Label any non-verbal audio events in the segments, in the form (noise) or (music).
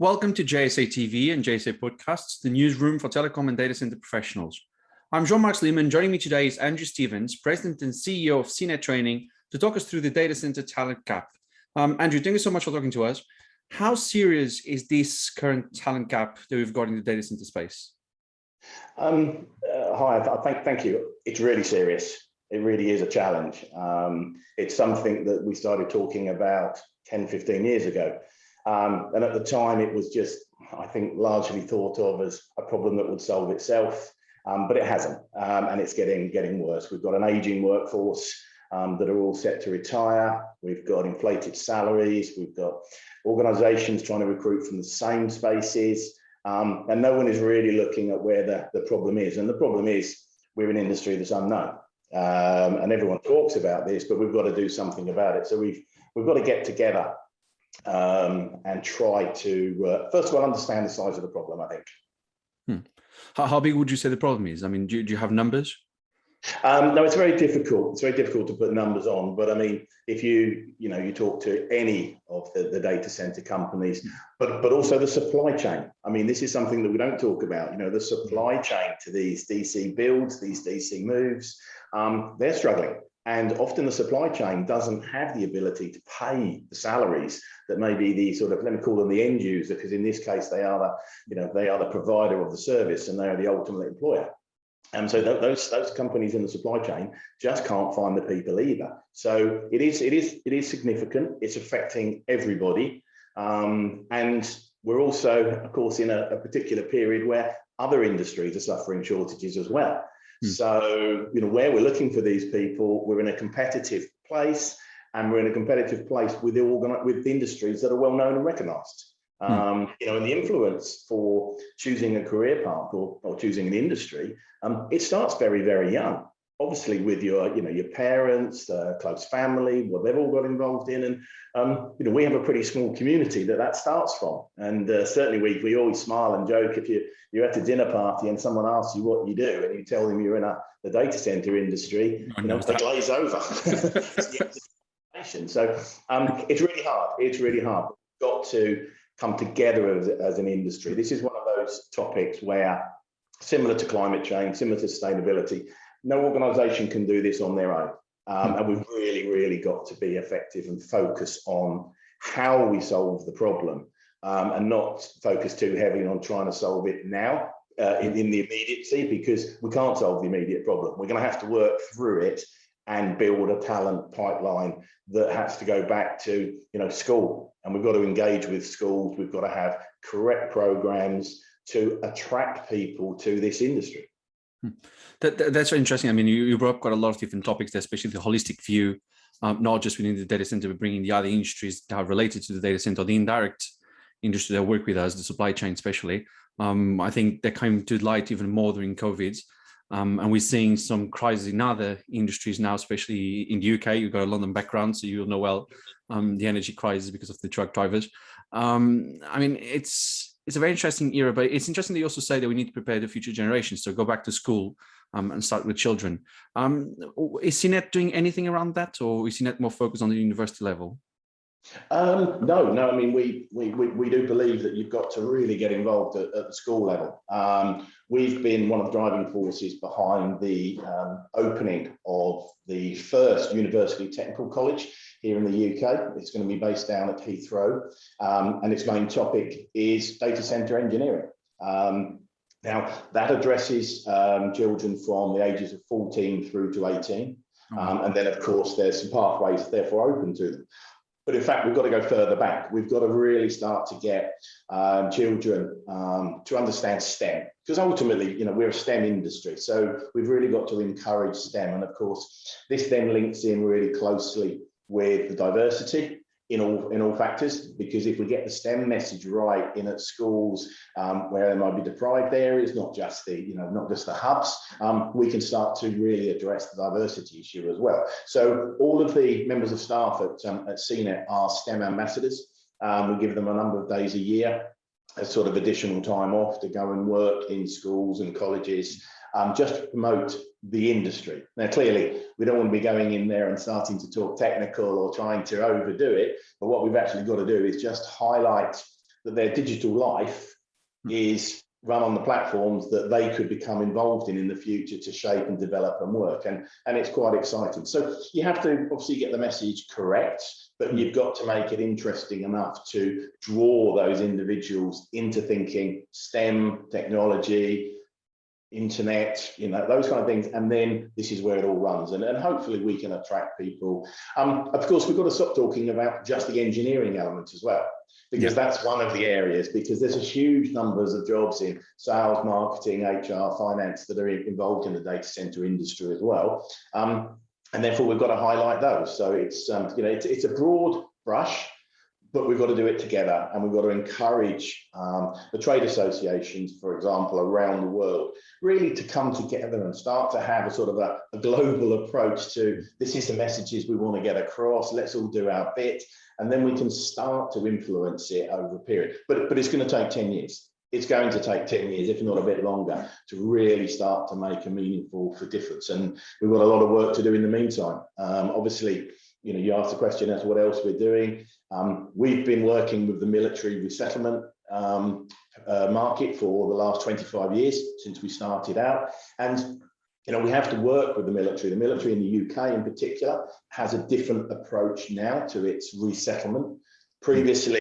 Welcome to JSA TV and JSA Podcasts, the newsroom for telecom and data center professionals. I'm Jean-Marc Lehman. Joining me today is Andrew Stevens, President and CEO of CNET Training, to talk us through the data center talent gap. Um, Andrew, thank you so much for talking to us. How serious is this current talent gap that we've got in the data center space? Um, uh, hi, thank, thank you. It's really serious. It really is a challenge. Um, it's something that we started talking about 10, 15 years ago. Um, and at the time, it was just, I think, largely thought of as a problem that would solve itself, um, but it hasn't, um, and it's getting getting worse. We've got an aging workforce um, that are all set to retire. We've got inflated salaries. We've got organisations trying to recruit from the same spaces, um, and no one is really looking at where the, the problem is. And the problem is we're an industry that's unknown. Um, and everyone talks about this, but we've got to do something about it. So we've we've got to get together um, and try to, uh, first of all, understand the size of the problem, I think. Hmm. How, how, big would you say the problem is? I mean, do, do you have numbers? Um, no, it's very difficult. It's very difficult to put numbers on. But I mean, if you, you know, you talk to any of the, the data center companies, but but also the supply chain. I mean, this is something that we don't talk about. You know, the supply chain to these DC builds, these DC moves, um, they're struggling. And often the supply chain doesn't have the ability to pay the salaries that maybe the sort of, let me call them the end user, because in this case, they are the, you know, they are the provider of the service and they are the ultimate employer. And so th those those companies in the supply chain just can't find the people either. So it is it is it is significant. It's affecting everybody, um, and we're also, of course, in a, a particular period where other industries are suffering shortages as well. Hmm. So, you know, where we're looking for these people, we're in a competitive place and we're in a competitive place with the organ with industries that are well known and recognized. Hmm. Um, you know, and the influence for choosing a career path or, or choosing an industry, um, it starts very, very young obviously with your, you know, your parents, uh, close family, what they've all got involved in. And, um, you know, we have a pretty small community that that starts from. And uh, certainly we, we always smile and joke if you, you're at a dinner party and someone asks you what you do and you tell them you're in a, the data center industry, you know, they glaze over. (laughs) (laughs) so um, it's really hard. It's really hard. We've got to come together as, as an industry. This is one of those topics where similar to climate change, similar to sustainability, no organization can do this on their own. Um, and we've really, really got to be effective and focus on how we solve the problem um, and not focus too heavily on trying to solve it now uh, in, in the immediacy because we can't solve the immediate problem. We're going to have to work through it and build a talent pipeline that has to go back to you know school and we've got to engage with schools we've got to have correct programs to attract people to this industry. That, that, that's interesting. I mean, you, you brought up quite a lot of different topics, especially the holistic view, um, not just within the data center, but bringing the other industries that are related to the data center, the indirect industry that work with us, the supply chain especially. Um, I think that came to light even more during COVID. Um, and we're seeing some crises in other industries now, especially in the UK. You've got a London background, so you'll know well um, the energy crisis because of the truck drivers. Um, I mean, it's it's a very interesting era, but it's interesting that you also say that we need to prepare the future generations. So go back to school um, and start with children. Um, is CNET doing anything around that or is CNET more focused on the university level? Um, no, no, I mean, we, we, we, we, do believe that you've got to really get involved at, at the school level. Um, we've been one of the driving forces behind the um, opening of the first university technical college here in the UK. It's going to be based down at Heathrow, um, and its main topic is data center engineering. Um, now, that addresses um, children from the ages of 14 through to 18. Um, and then, of course, there's some pathways therefore open to them. But in fact, we've got to go further back. We've got to really start to get um, children um, to understand STEM, because ultimately, you know, we're a STEM industry. So we've really got to encourage STEM. And of course, this then links in really closely with the diversity in all in all factors because if we get the STEM message right in at schools um, where there might be deprived areas, not just the you know not just the hubs, um, we can start to really address the diversity issue as well. So all of the members of staff at um, at CNET are STEM ambassadors. Um, we give them a number of days a year as sort of additional time off to go and work in schools and colleges um, just to promote the industry. Now, clearly, we don't want to be going in there and starting to talk technical or trying to overdo it, but what we've actually got to do is just highlight that their digital life Hmm. is run on the platforms that they could become involved in in the future to shape and develop and work and and it's quite exciting so you have to obviously get the message correct but you've got to make it interesting enough to draw those individuals into thinking stem technology internet you know those kind of things and then this is where it all runs and, and hopefully we can attract people. Um of course we've got to stop talking about just the engineering element as well because Yeah. that's one of the areas because there's a huge numbers of jobs in sales marketing hr finance that are involved in the data center industry as well. Um and therefore we've got to highlight those. So it's um you know it's, it's a broad brush but we've got to do it together and we've got to encourage um, the trade associations, for example, around the world, really to come together and start to have a sort of a, a global approach to this is the messages we want to get across, let's all do our bit, and then we can start to influence it over a period. But, but it's going to take 10 years. It's going to take 10 years, if not a bit longer, to really start to make a meaningful difference. And we've got a lot of work to do in the meantime. Um, obviously, you know, you asked the question as what else we're doing. Um, we've been working with the military resettlement um, uh, market for the last 25 years since we started out. And, you know, we have to work with the military. The military in the UK in particular has a different approach now to its resettlement. Previously,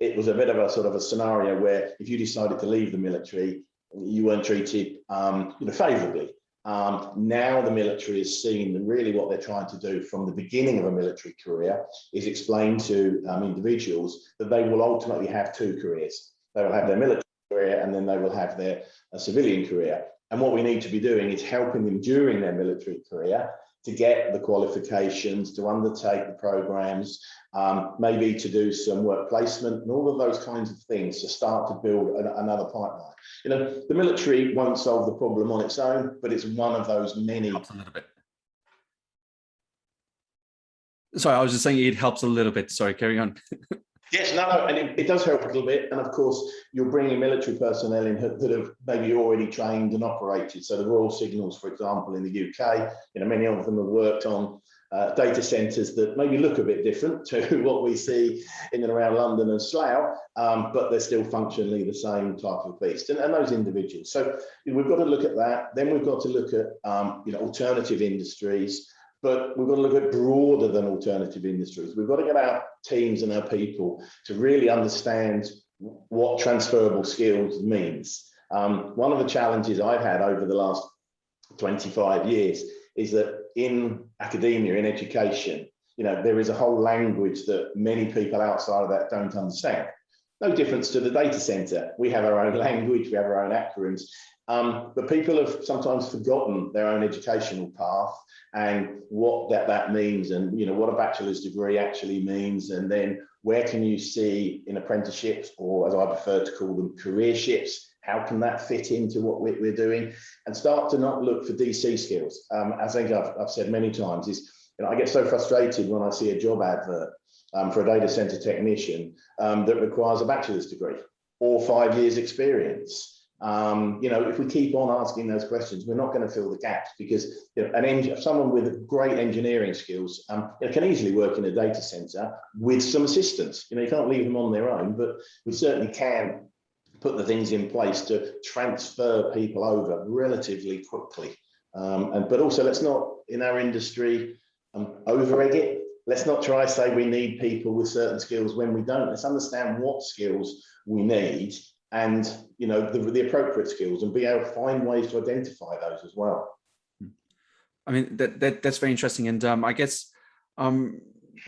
it was a bit of a sort of a scenario where if you decided to leave the military, you weren't treated um, you know, favourably. Um, now the military is seen and really what they're trying to do from the beginning of a military career is explain to um, individuals that they will ultimately have two careers. They will have their military career and then they will have their uh, civilian career. And what we need to be doing is helping them during their military career to get the qualifications, to undertake the programs, um, maybe to do some work placement and all of those kinds of things to start to build an, another pipeline. You know, the military won't solve the problem on its own, but it's one of those many. helps a little bit. Sorry, I was just saying it helps a little bit. Sorry, carry on. (laughs) Yes, no, no, and it, it does help a little bit. And of course, you're bringing military personnel in that have maybe already trained and operated. So the Royal Signals, for example, in the UK, you know, many of them have worked on uh, data centres that maybe look a bit different to (laughs) what we see in and around London and Slough, um, but they're still functionally the same type of beast. And, and those individuals. So you know, we've got to look at that. Then we've got to look at, um, you know, alternative industries but we've got to look at broader than alternative industries. We've got to get our teams and our people to really understand what transferable skills means. Um, one of the challenges I've had over the last 25 years is that in academia, in education, you know, there is a whole language that many people outside of that don't understand. No difference to the data center. We have our own (laughs) language, we have our own acronyms, um, but people have sometimes forgotten their own educational path and what that, that means and you know what a bachelor's degree actually means and then where can you see in apprenticeships or as I prefer to call them careerships how can that fit into what we're, we're doing? And start to not look for DC skills. Um, as I think I've, I've said many times is you know I get so frustrated when I see a job advert um, for a data center technician um, that requires a bachelor's degree or five years experience um, you know, if we keep on asking those questions, we're not going to fill the gaps because you know, an eng someone with great engineering skills um, you know, can easily work in a data center with some assistance. You know, you can't leave them on their own, but we certainly can put the things in place to transfer people over relatively quickly. Um, and but also, let's not in our industry um, over egg it. Let's not try to say we need people with certain skills when we don't. Let's understand what skills we need and you know the, the appropriate skills and be able to find ways to identify those as well I mean, that, that that's very interesting. And um, I guess um,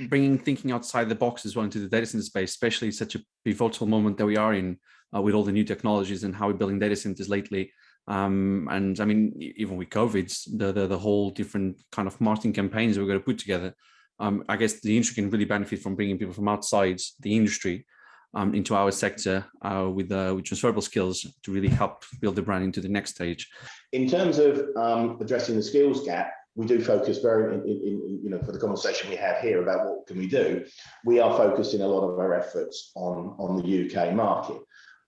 bringing thinking outside the box as well into the data center space, especially such a pivotal moment that we are in uh, with all the new technologies and how we're building data centers lately. Um, and I mean, even with COVID, the, the, the whole different kind of marketing campaigns we're going to put together. Um, I guess the industry can really benefit from bringing people from outside the industry um, into our sector uh, with, uh, with transferable skills to really help build the brand into the next stage. in terms of um, addressing the skills gap we do focus very in, in, in, you know for the conversation we have here about what can we do we are focusing a lot of our efforts on on the uk market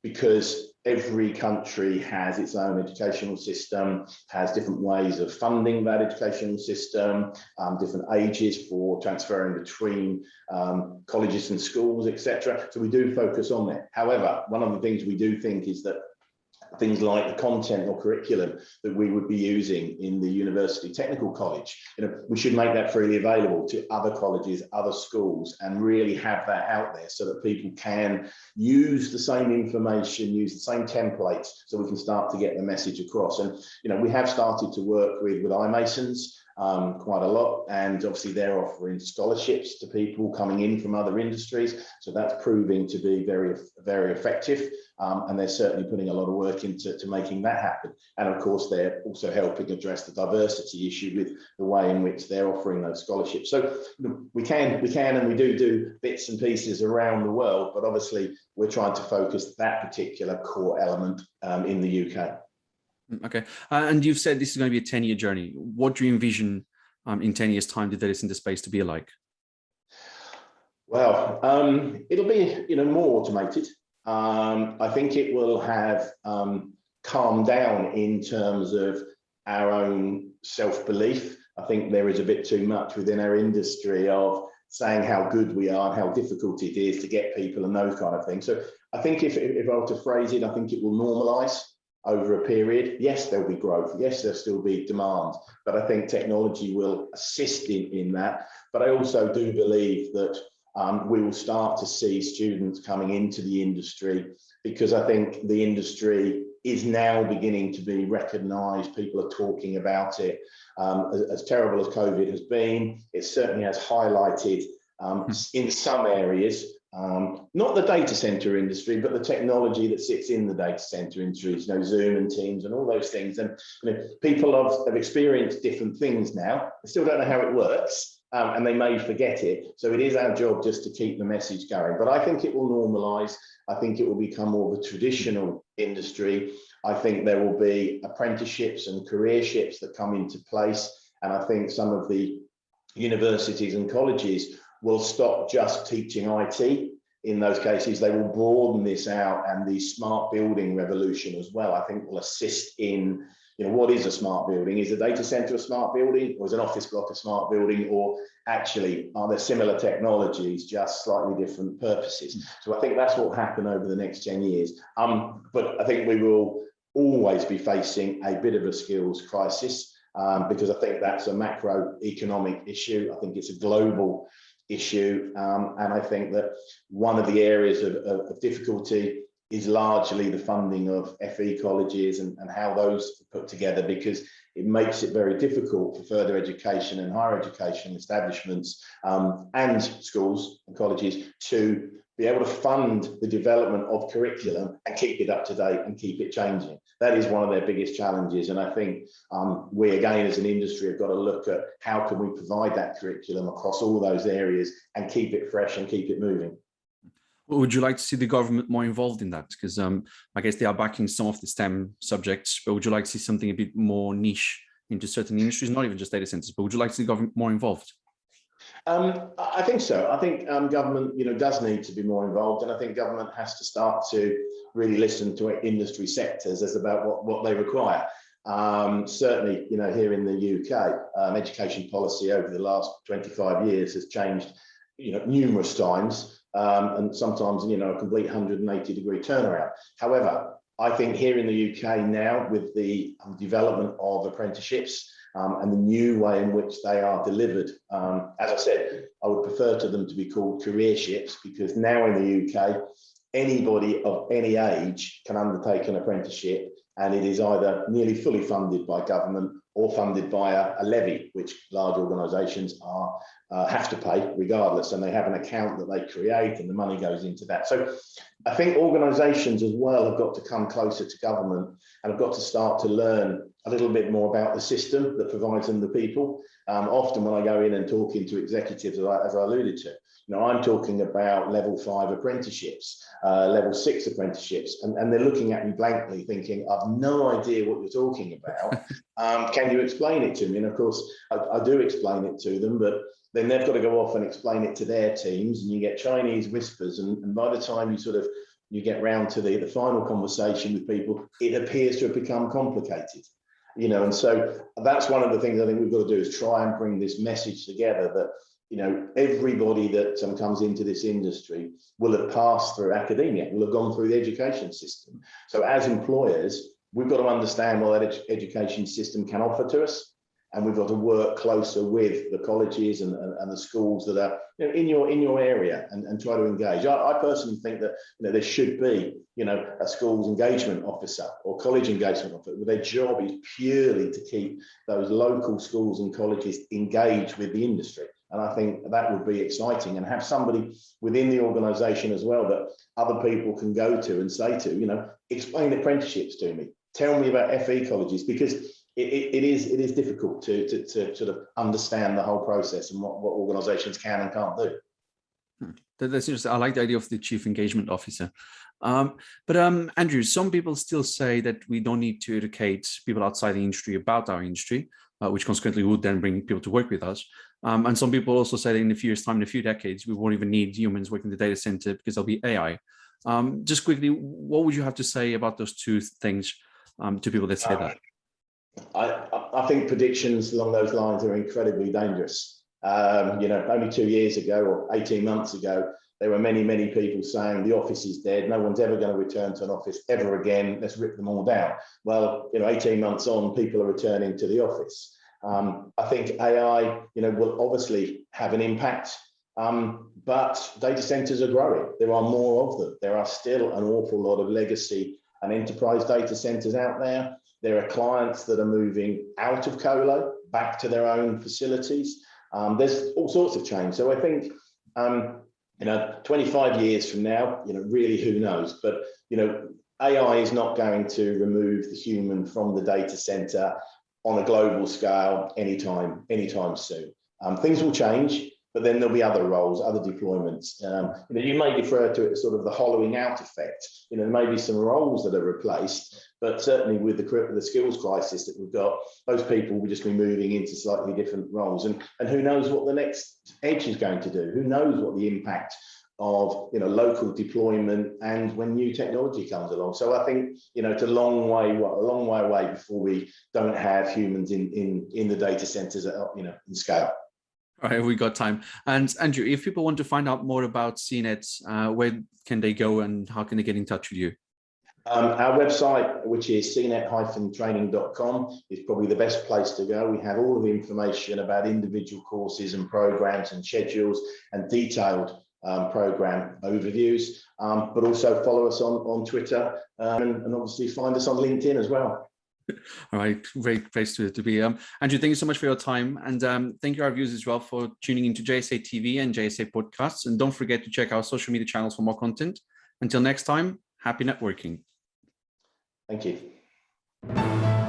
because every country has its own educational system, has different ways of funding that educational system, um, different ages for transferring between um, colleges and schools, etc. So we do focus on that. However, one of the things we do think is that things like the content or curriculum that we would be using in the university technical college. You know we should make that freely available to other colleges other schools and really have that out there so that people can use the same information use the same templates so we can start to get the message across. And you know we have started to work with with iMasons um, quite a lot. And obviously they're offering scholarships to people coming in from other industries. So that's proving to be very, very effective. Um, and they're certainly putting a lot of work into to making that happen. And of course, they're also helping address the diversity issue with the way in which they're offering those scholarships. So we can, we can, and we do do bits and pieces around the world, but obviously we're trying to focus that particular core element um, in the UK. Mm, okay, uh, and you've said this is going to be a 10 year journey. What do you envision um, in 10 years time the data center space to be like? Well, um, it'll be you know more automated. Um, I think it will have um, calmed down in terms of our own self-belief. I think there is a bit too much within our industry of saying how good we are and how difficult it is to get people and those kind of things. So I think if, if I were to phrase it, I think it will normalize over a period. Yes, there'll be growth. Yes, there'll still be demand, but I think technology will assist in, in that. But I also do believe that um, we will start to see students coming into the industry because I think the industry is now beginning to be recognised. People are talking about it. Um, as, as, terrible as COVID has been, it certainly has highlighted um, hmm. in some areas um, not the data center industry, but the technology that sits in the data center industry, you know, Zoom and Teams and all those things. And you know, people have, have experienced different things now. They still don't know how it works, um, and they may forget it. So it is our job just to keep the message going. But I think it will normalize. I think it will become more of a traditional industry. I think there will be apprenticeships and careerships that come into place. And I think some of the universities and colleges will stop just teaching IT. In those cases, they will broaden this out and the smart building revolution as well, I think will assist in, you know, what is a smart building? Is a data center a smart building or is an office block a smart building or actually are there similar technologies, just slightly different purposes? So I think that's what will happen over the next 10 years. Um, but I think we will always be facing a bit of a skills crisis um, because I think that's a macroeconomic issue. I think it's a global issue. Um, and I think that one of the areas of, of, of, difficulty is largely the funding of FE colleges and, and how those are put together because it makes it very difficult for further education and higher education establishments um, and schools and colleges to be able to fund the development of curriculum and keep it up to date and keep it changing. That is one of their biggest challenges. And I think um, we, again, as an industry, have got to look at how can we provide that curriculum across all those areas and keep it fresh and keep it moving. Would you like to see the government more involved in that? Because um, I guess they are backing some of the STEM subjects, but would you like to see something a bit more niche into certain industries, not even just data centers, but would you like to see the government more involved? Um, I think so. I think um, government, you know, does need to be more involved, and I think government has to start to really listen to industry sectors as about what what they require. Um, certainly, you know, here in the UK, um, education policy over the last 25 years has changed, you know, numerous times, um, and sometimes, you know, a complete 180 degree turnaround. However, I think here in the UK now, with the development of apprenticeships, um, and the new way in which they are delivered. Um, as I said, I would prefer to them to be called careerships because now in the UK, anybody of any age can undertake an apprenticeship and it is either nearly fully funded by government or funded by a, a levy, which large organisations are uh, have to pay regardless, and they have an account that they create, and the money goes into that. So, I think organisations as well have got to come closer to government and have got to start to learn a little bit more about the system that provides them the people. Um, often, when I go in and talking to executives, as I, as I alluded to, you know, I'm talking about level five apprenticeships, uh, level six apprenticeships, and, and they're looking at me blankly thinking, I've no idea what you're talking about. (laughs) um, can you explain it to me? And of course, I, I do explain it to them, but then they've got to go off and explain it to their teams and you get Chinese whispers. And, and by the time you sort of you get round to the, the final conversation with people, it appears to have become complicated. You know, and so that's one of the things I think we've got to do is try and bring this message together that, you know, everybody that um, comes into this industry will have passed through academia, will have gone through the education system. So as employers, we've got to understand what that ed education system can offer to us and we've got to work closer with the colleges and, and, and the schools that are you know, in your in your area and, and try to engage. I, I, personally think that you know there should be you know a schools engagement officer or college engagement officer. Their job is purely to keep those local schools and colleges engaged with the industry. And I think that would be exciting and have somebody within the organisation as well that other people can go to and say to, you know, explain apprenticeships to me. Tell me about FE colleges because it, it, is it is difficult to, to, to sort of understand the whole process and what, what organizations can and can't do. Hmm. That's interesting. I like the idea of the chief engagement officer. Um, but um, Andrew, some people still say that we don't need to educate people outside the industry about our industry, uh, which consequently would then bring people to work with us. Um, and some people also say that in a few years time, in a few decades, we won't even need humans working in the data center because there'll be AI. Um, just quickly, what would you have to say about those two things um, to people that say that? I, I think predictions along those lines are incredibly dangerous. Um, you know, only two years ago or 18 months ago, there were many, many people saying the office is dead. No one's ever going to return to an office ever again. Let's rip them all down. Well, you know, 18 months on, people are returning to the office. Um, I think AI, you know, will obviously have an impact, um, but data centers are growing. There are more of them. There are still an awful lot of legacy and enterprise data centers out there. There are clients that are moving out of colo back to their own facilities. Um, there's all sorts of change. So I think, um, you know, 25 years from now, you know, really who knows? But, you know, AI is not going to remove the human from the data center on a global scale anytime, anytime soon. Um, things will change but then there'll be other roles, other deployments. Um, you know, you may refer to it as sort of the hollowing out effect. You know, there may be some roles that are replaced, but certainly with the, the skills crisis that we've got, those people will just be moving into slightly different roles. And, and who knows what the next edge is going to do? Who knows what the impact of you know local deployment and when new technology comes along so i think you know it's a long way a long way away before we don't have humans in in in the data centers at you know in scale all right, we got time. And Andrew, if people want to find out more about CNET, uh, where can they go and how can they get in touch with you? Um, our website, which is cnet-training.com, is probably the best place to go. We have all of the information about individual courses and programs and schedules and detailed um, program overviews, um, but also follow us on, on Twitter um, and, and obviously find us on LinkedIn as well. All right, great place to, to be. Um, Andrew, thank you so much for your time. And um, thank you our viewers as well for tuning into JSA TV and JSA podcasts. And don't forget to check our social media channels for more content. Until next time, happy networking. Thank you.